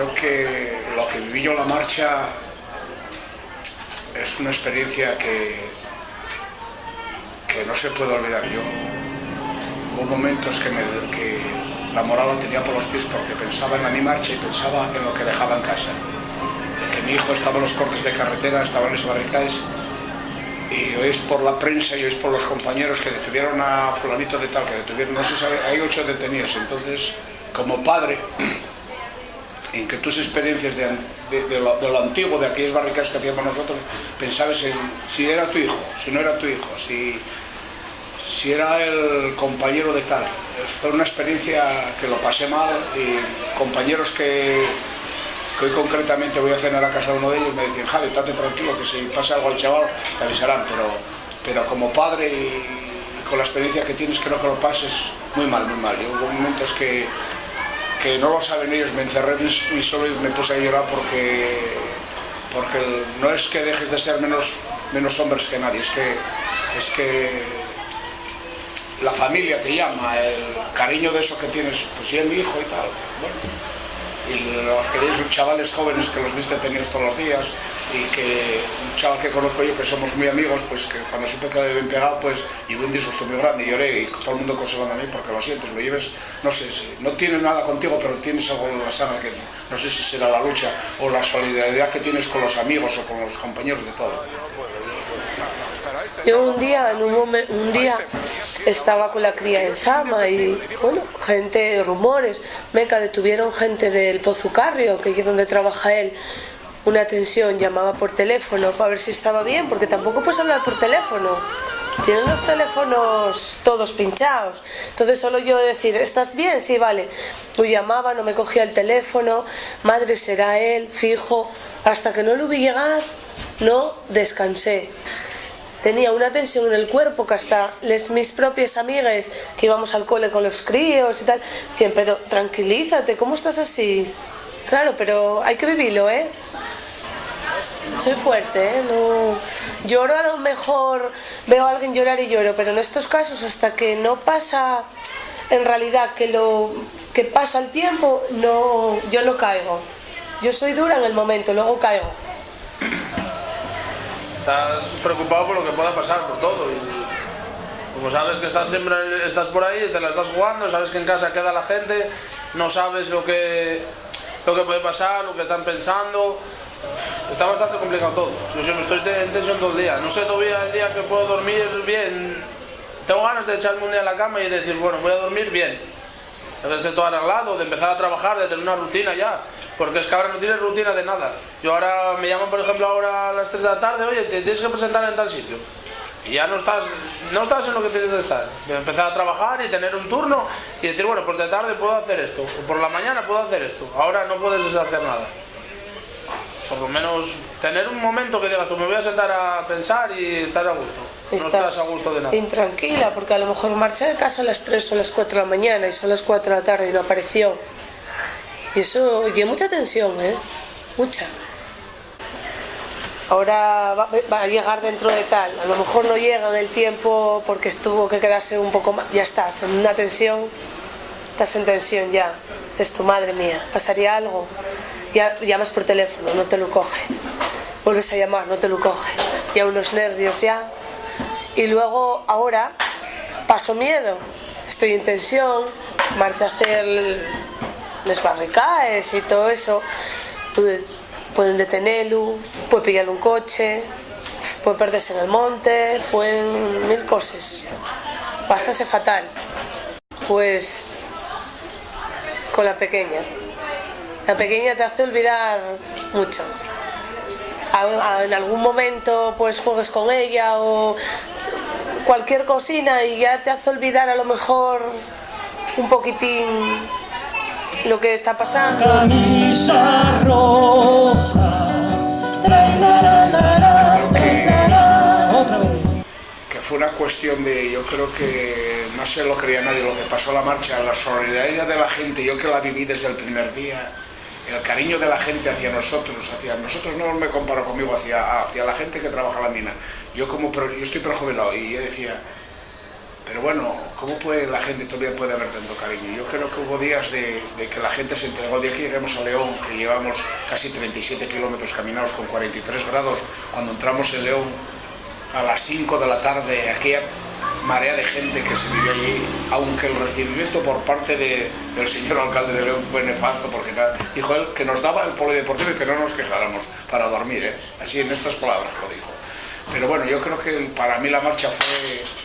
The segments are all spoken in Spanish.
creo que lo que viví yo la marcha es una experiencia que, que no se puede olvidar yo. Hubo momentos que, la moral la tenía por los pies porque pensaba en la mi marcha y pensaba en lo que dejaba en casa. Que mi hijo estaba en los cortes de carretera, estaba en los barricades y oís por la prensa y oís por los compañeros que detuvieron a fulanito de tal, que detuvieron, no sabe, hay ocho detenidos, entonces como padre, en que tus experiencias de, de, lo, antiguo, de aquellas barricadas que hacíamos nosotros, pensabas en si era tu hijo, si no era tu hijo, si, si era el compañero de tal. Fue una experiencia que lo pasé mal y compañeros que, que hoy concretamente voy a cenar a casa de uno de ellos me decían, Javi, estate tranquilo, que si pasa algo al chaval te avisarán, pero, pero como padre y, y con la experiencia que tienes creo que lo pases muy mal, muy mal. Yo hubo momentos que que no lo saben ellos, me encerré y solo me puse a llorar porque, porque no es que dejes de ser menos, menos hombres que nadie, es que, es que la familia te llama, el cariño de eso que tienes, pues ya mi hijo y tal. Bueno, y los queréis chavales jóvenes que los viste tenidos todos los días y que un chaval que conozco yo que somos muy amigos pues que cuando supe que había bien pegado pues y un disgusto muy grande lloré y todo el mundo consolando a mí porque lo sientes, lo lleves no sé, si, no tiene nada contigo pero tienes algo en la sangre que no sé si será la lucha o la solidaridad que tienes con los amigos o con los compañeros de todo. Yo un día, en un, momento, un día estaba con la cría en Sama y, bueno, gente, rumores, Meca detuvieron gente del Pozucarrio, que es donde trabaja él, una atención, llamaba por teléfono para ver si estaba bien, porque tampoco puedes hablar por teléfono. Tienen los teléfonos todos pinchados. Entonces solo yo decir, ¿estás bien? Sí, vale. Yo llamaba, no me cogía el teléfono, madre será él, fijo. Hasta que no lo vi llegar, no descansé tenía una tensión en el cuerpo que hasta les, mis propias amigas que íbamos al cole con los críos y tal, decían, pero tranquilízate, ¿cómo estás así? Claro, pero hay que vivirlo, ¿eh? Soy fuerte, ¿eh? No... Lloro a lo mejor, veo a alguien llorar y lloro, pero en estos casos hasta que no pasa en realidad que lo que pasa el tiempo, no, yo no caigo. Yo soy dura en el momento, luego caigo estás preocupado por lo que pueda pasar, por todo. Y como sabes que estás siempre estás por ahí, te la estás jugando, sabes que en casa queda la gente, no sabes lo que, lo que puede pasar, lo que están pensando. Está bastante complicado todo. Yo siempre estoy en tensión todo el día. No sé todavía el día que puedo dormir bien. Tengo ganas de echarme un día en la cama y decir, bueno, voy a dormir bien. De ser todo arreglado, de empezar a trabajar, de tener una rutina ya porque es que ahora no tienes rutina de nada. Yo ahora me llaman, por ejemplo, ahora a las 3 de la tarde, oye, te tienes que presentar en tal sitio. Y ya no estás, no estás en lo que tienes que estar. Empezar a trabajar y tener un turno y decir, bueno, pues de tarde puedo hacer esto, o por la mañana puedo hacer esto. Ahora no puedes hacer nada. Por lo menos tener un momento que digas, tú me voy a sentar a pensar y estar a gusto. No estás, a gusto de nada. Intranquila, porque a lo mejor marcha de casa a las 3 o las 4 de la mañana y son las 4 de la tarde y no apareció. Y eso, y mucha tensión, ¿eh? Mucha. Ahora va, a llegar dentro de tal, a lo mejor no llega en el tiempo porque estuvo que quedarse un poco más, ya estás, en una tensión, estás en tensión ya. Es tu madre mía, pasaría algo, ya llamas por teléfono, no te lo coge, vuelves a llamar, no te lo coge, ya unos nervios ya. Y luego ahora paso miedo, estoy en tensión, marcha a hacer les barricaes y todo eso pueden detenerlo, puede pillarle un coche, puede perderse en el monte, pueden mil cosas. Pásase fatal. Pues con la pequeña. La pequeña te hace olvidar mucho. En algún momento pues juegues con ella o cualquier cocina y ya te hace olvidar a lo mejor un poquitín lo que está pasando. Camisa roja, que fue una cuestión de, yo creo que no se lo creía nadie lo que pasó la marcha, la solidaridad de la gente, yo que la viví desde el primer día, el cariño de la gente hacia nosotros, hacia nosotros no me comparo conmigo, hacia, hacia la gente que trabaja la mina. Yo como yo estoy prejubilado y yo decía, Pero bueno, ¿cómo puede la gente todavía puede haber tanto cariño? Yo creo que hubo días de, que la gente se entregó. El día que lleguemos a León, que llevamos casi 37 kilómetros caminados con 43 grados, cuando entramos en León a las 5 de la tarde, aquella marea de gente que se vivió allí, aunque el recibimiento por parte del señor alcalde de León fue nefasto, porque dijo él que nos daba el polideportivo y que no nos quejáramos para dormir, ¿eh? así en estas palabras lo dijo. Pero bueno, yo creo que para mí la marcha fue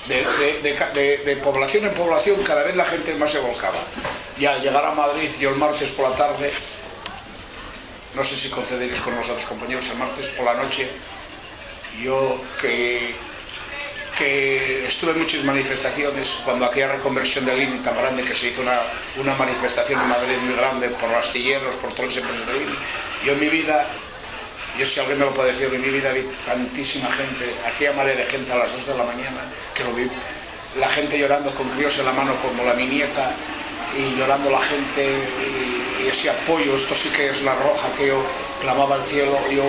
de, población en población, cada vez la gente más se volcaba. Y al llegar a Madrid, yo el martes por la tarde, no sé si concederéis con nosotros compañeros, el martes por la noche, yo que, que estuve en muchas manifestaciones, cuando aquella reconversión del INI tan grande, que se hizo una, una manifestación en Madrid muy grande por los astilleros, por todas las empresas del INI, yo en mi vida yo si alguien me lo puede decir, en mi vida vi tantísima gente, aquella marea de gente a las 2 de la mañana, que lo vi, la gente llorando con críos en la mano como la mi nieta, y llorando la gente, y, ese apoyo, esto sí que es la roja que yo clamaba al cielo, yo,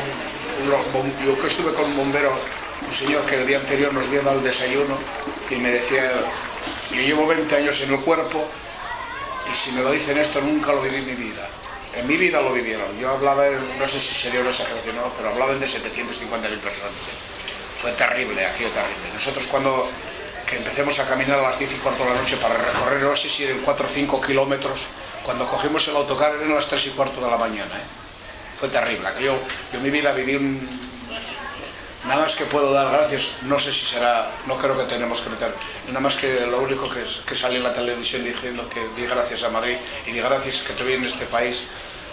yo que estuve con un bombero, un señor que el día anterior nos dado el desayuno, y me decía, yo llevo 20 años en el cuerpo, y si me lo dicen esto, nunca lo viví en mi vida. En mi vida lo vivieron. Yo hablaba, no sé si sería una exageración no, pero hablaban de 750.000 personas. ¿eh? Fue terrible, aquello terrible. Nosotros cuando que empecemos a caminar a las 10 y cuarto de la noche para recorrer, no sé si eran 4 o 5 kilómetros, cuando cogimos el autocar eran las 3 y cuarto de la mañana. ¿eh? Fue terrible. Yo, yo en mi vida viví un, Nada más que puedo dar gracias, no sé si será, no creo que tenemos que meter, nada más que lo único que, es, que sale en la televisión diciendo que di gracias a Madrid y di gracias que tuve en este país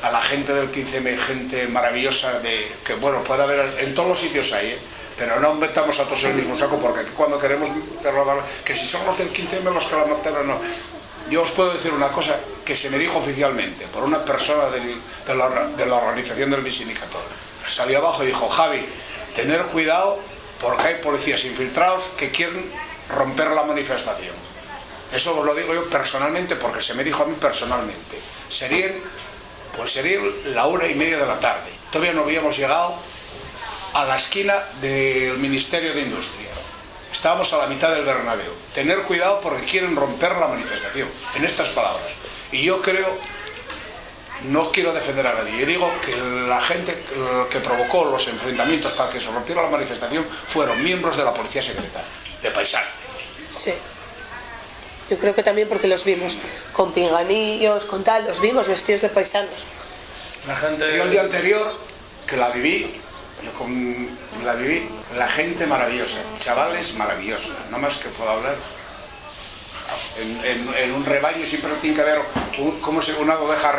a la gente del 15M, gente maravillosa, de, que bueno, puede haber, en todos los sitios hay, ¿eh? pero no metamos a todos en el mismo saco porque aquí cuando queremos rodar, que si son los del 15M los que la mataron, no. Yo os puedo decir una cosa que se me dijo oficialmente por una persona de, la, de la organización del mi sindicato. Salió abajo y dijo, Javi, tener cuidado porque hay policías infiltrados que quieren romper la manifestación. Eso os lo digo yo personalmente porque se me dijo a mí personalmente. Serían, pues sería la hora y media de la tarde. Todavía no habíamos llegado a la esquina del Ministerio de Industria. Estábamos a la mitad del Bernabéu. Tener cuidado porque quieren romper la manifestación, en estas palabras. Y yo creo no quiero defender a nadie, yo digo que la gente que provocó los enfrentamientos para que se rompiera la manifestación fueron miembros de la policía secreta, de Paisano. Sí. Yo creo que también porque los vimos con pinganillos, con tal, los vimos vestidos de paisanos. La gente... Yo el día anterior, que la viví, yo con, la viví, la gente maravillosa, chavales maravillosos, no más que puedo hablar en, un rebaño siempre tiene que haber como si una oveja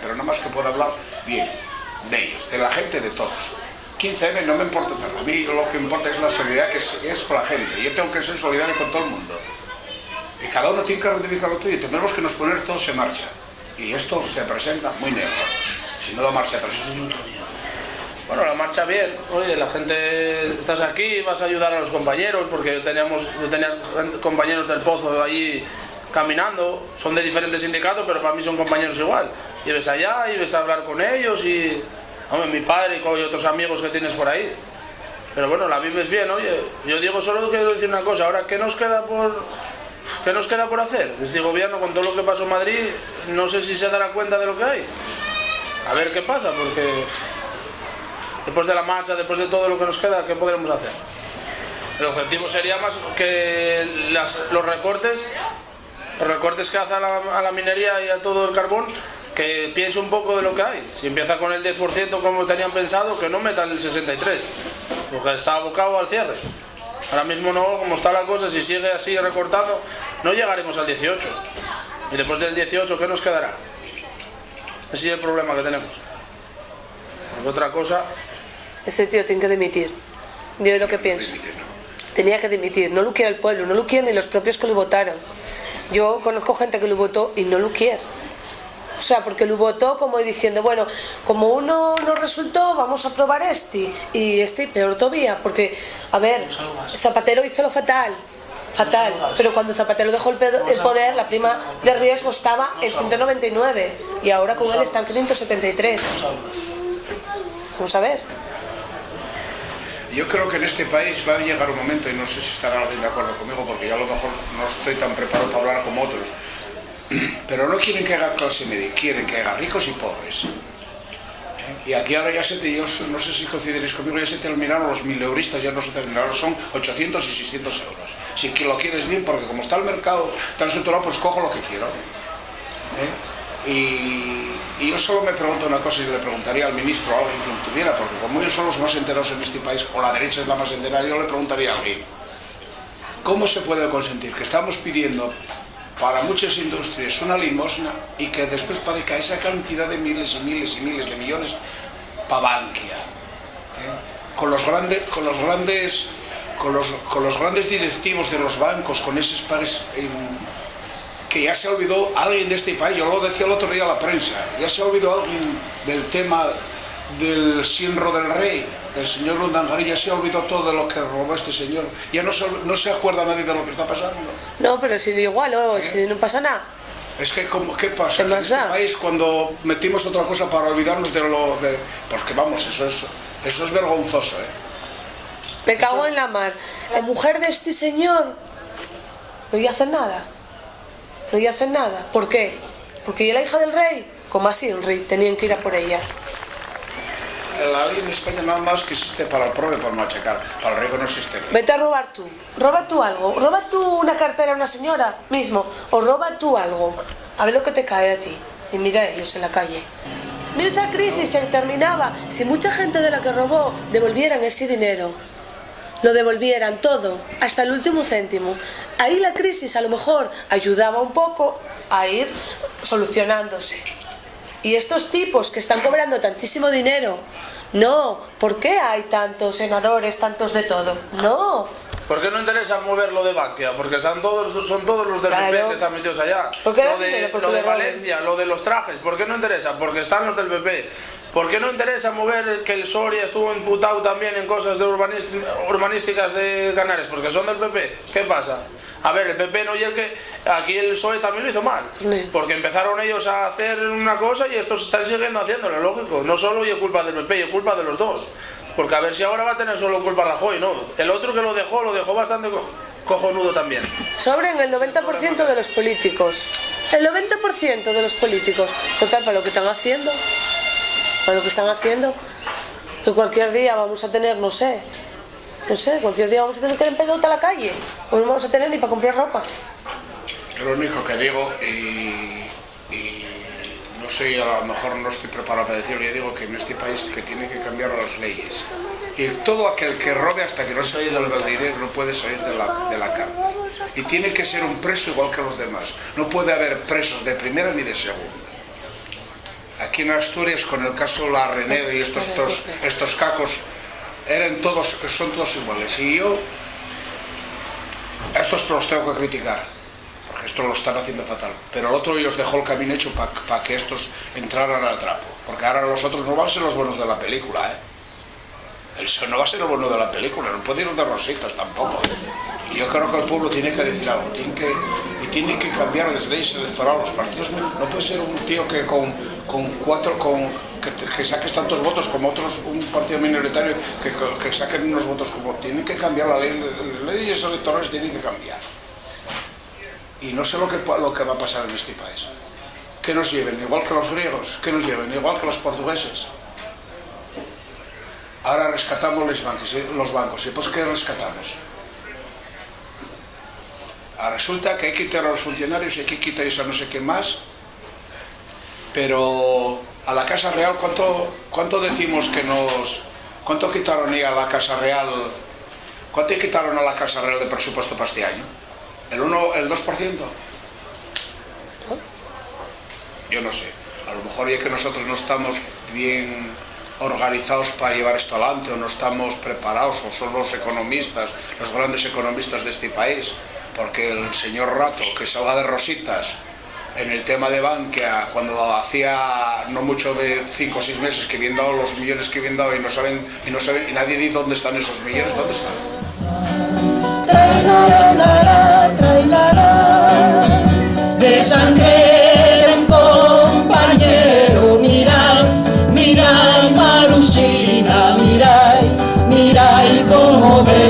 pero nada más que pueda hablar bien de ellos, de la gente, de todos. 15M no me importa tanto, a mí lo que importa es la solidaridad que es, con la gente. Yo tengo que ser solidario con todo el mundo. Y cada uno tiene que reivindicar lo tuyo y tendremos que nos poner todos en marcha. Y esto se presenta muy negro. Si no da marcha, eso es un bueno, la marcha bien, oye, la gente, estás aquí, vas a ayudar a los compañeros, porque teníamos, yo tenía compañeros del Pozo allí caminando, son de diferentes sindicatos, pero para mí son compañeros igual. Y ves allá y ves a hablar con ellos y, hombre, mi padre y otros amigos que tienes por ahí. Pero bueno, la vives bien, oye, yo digo, solo quiero decir una cosa, ahora, ¿qué nos queda por, qué nos queda por hacer? Este gobierno, con todo lo que pasó en Madrid, no sé si se dará cuenta de lo que hay. A ver qué pasa, porque después de la marcha, después de todo lo que nos queda, ¿qué podremos hacer? El objetivo sería más que los recortes, los recortes que hace a la, minería y a todo el carbón, que piense un poco de lo que hay. Si empieza con el 10% como tenían pensado, que no metan el 63%, porque está abocado al cierre. Ahora mismo no, como está la cosa, si sigue así recortando, no llegaremos al 18. Y después del 18, ¿qué nos quedará? Ese es el problema que tenemos. Otra cosa, ese tío tiene que dimitir. Yo es lo que pienso. Tenía que dimitir. No lo quiere el pueblo, no lo quieren ni los propios que lo votaron. Yo conozco gente que lo votó y no lo quiere. O sea, porque lo votó como diciendo, bueno, como uno no resultó, vamos a probar este. Y este peor todavía, porque, a ver, Zapatero hizo lo fatal. Fatal. Pero cuando Zapatero dejó el poder, la prima de riesgo estaba en 199. Y ahora con él está en 573. Vamos a. Yo creo que en este país va a llegar un momento, y no sé si estará alguien de acuerdo conmigo, porque yo a lo mejor no estoy tan preparado para hablar como otros, pero no quieren que haga clase media, quieren que haga ricos y pobres. Y aquí ahora ya se te, yo no sé si coincidiréis conmigo, ya se terminaron los mil euristas, ya no se terminaron, son 800 y 600 euros. Si lo quieres bien, porque como está el mercado tan saturado, pues cojo lo que quiero. ¿eh? Y, y, yo solo me pregunto una cosa y le preguntaría al ministro a alguien que tuviera, porque como ellos son los más enteros en este país, o la derecha es la más entera, yo le preguntaría a alguien, ¿cómo se puede consentir que estamos pidiendo para muchas industrias una limosna y que después parezca esa cantidad de miles y miles y miles de millones para Bankia. ¿eh? Con, los grandes, con, los grandes, con, los, con los grandes directivos de los bancos, con esos pares que ya se olvidó alguien de este país, yo lo decía el otro día a la prensa, ya se olvidó alguien del tema del Sinro del Rey, el señor Lundangarí ya se olvidó todo de lo que robó este señor. Ya no se, no se acuerda nadie de lo que está pasando. No, pero si igual, o ¿Eh? si no pasa nada. Es que, ¿qué pasa? ¿Qué en este país, cuando metimos otra cosa para olvidarnos de lo... De, porque vamos, eso es, eso es vergonzoso, ¿eh? Me cago en la mar. La mujer de este señor no iba a hacer nada. No iba a hacer nada. ¿Por qué? Porque ella la hija del rey. Como así, el rey, tenían que ir a por ella la ley en España nada más que existe para el pobre para machacar. Para el rico no existe. Vete a robar tú. Roba tú algo. Roba tú una cartera a una señora mismo. O roba tú algo. A ver lo que te cae a ti. Y mira a ellos en la calle. Mira esa crisis se terminaba si mucha gente de la que robó devolvieran ese dinero. Lo devolvieran todo, hasta el último céntimo. Ahí la crisis a lo mejor ayudaba un poco a ir solucionándose. Y estos tipos que están cobrando tantísimo dinero, no, ¿por qué hay tantos senadores, tantos de todo? No. ¿Por qué no interesa moverlo de Bankia? Porque están todos, son todos los del PP que están metidos allá. ¿Por qué lo de, lo de Valencia, lo de los trajes, ¿por qué no interesa? Porque están los del PP. ¿Por qué no interesa mover que el Soria estuvo imputado también en cosas de urbanísticas de Canarias? Porque son del PP. ¿Qué pasa? A ver, el PP no y el que... Aquí el PSOE también lo hizo mal. Porque empezaron ellos a hacer una cosa y estos están siguiendo haciéndolo, lógico. No solo y es culpa del PP, es culpa de los dos. Porque a ver si ahora va a tener solo culpa Rajoy, ¿no? El otro que lo dejó, lo dejó bastante cojonudo también. Sobren el 90% de los políticos. El 90% de los políticos. Total, para lo que están haciendo. Lo que están haciendo. Que cualquier día vamos a tener, no sé, no sé, cualquier día vamos a tener que ir en pelota a la calle. O no vamos a tener ni para comprar ropa. Lo único que digo, y, no sé, a lo mejor no estoy preparado para decirlo, yo digo que en este país que tiene que cambiar las leyes. Y todo aquel que robe hasta que no se haya del dinero no puede salir de la, de la cárcel. Y tiene que ser un preso igual que los demás. No puede haber presos de primera ni de segunda. Aquí en Asturias, con el caso La Renedo y estos, estos, estos cacos eran todos, son todos iguales. Y yo, estos los tengo que criticar, porque esto lo están haciendo fatal. Pero el otro ellos dejó el camino hecho para que estos entraran al trapo. Porque ahora los otros no van a ser los buenos de la película, ¿eh? El no va a ser el bueno de la película, no puede ir de rositas tampoco. Y yo creo que el pueblo tiene que decir algo, tiene que, y tiene que cambiar las leyes electorales. Los partidos no puede ser un tío que con, con cuatro, con que, saques tantos votos como otros, un partido minoritario que, que saquen unos votos como... Tienen que cambiar la ley, las leyes electorales tienen que cambiar. Y no sé lo que, lo que va a pasar en este país. Que nos lleven igual que los griegos, que nos lleven igual que los portugueses. Ahora rescatamos los bancos, los bancos. ¿y pues qué rescatamos? Ahora resulta que hay que quitar a los funcionarios y hay que quitar a no sé qué más, pero a la Casa Real, ¿cuánto, cuánto decimos que nos... ¿Cuánto quitaron a la Casa Real? ¿Cuánto quitaron a la Casa Real de presupuesto para este año? ¿El 1, el 2%? Yo no sé. A lo mejor ya que nosotros no estamos bien organizados para llevar esto adelante o no estamos preparados o son los economistas, los grandes economistas de este país, porque el señor Rato que salga de rositas en el tema de Bankia, cuando hacía no mucho de 5 o 6 meses que habían dado los millones que habían dado y no saben, y no saben, y nadie dice dónde están esos millones, ¿dónde están? De sangre un compañero, mirad, mirad, Marusina, mirad, mirad cómo ve.